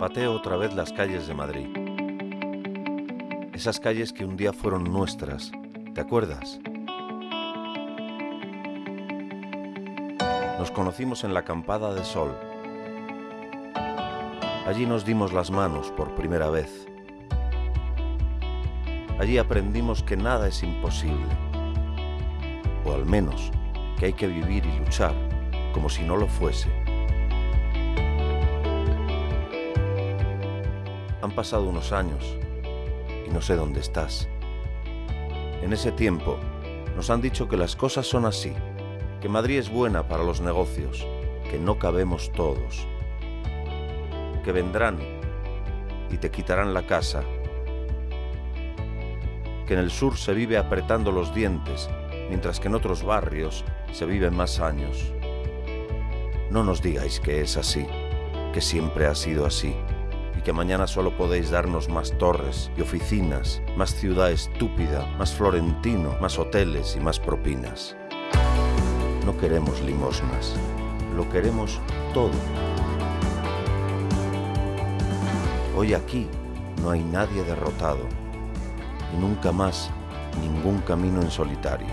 Pateo otra vez las calles de Madrid. Esas calles que un día fueron nuestras, ¿te acuerdas? Nos conocimos en la acampada de sol. Allí nos dimos las manos por primera vez. Allí aprendimos que nada es imposible, o al menos que hay que vivir y luchar como si no lo fuese. Han pasado unos años y no sé dónde estás. En ese tiempo nos han dicho que las cosas son así, que Madrid es buena para los negocios, que no cabemos todos, que vendrán y te quitarán la casa, que en el sur se vive apretando los dientes, mientras que en otros barrios se viven más años. No nos digáis que es así, que siempre ha sido así y que mañana solo podéis darnos más torres y oficinas, más ciudad estúpida, más florentino, más hoteles y más propinas. No queremos limosnas, lo queremos todo. Hoy aquí no hay nadie derrotado y nunca más ningún camino en solitario.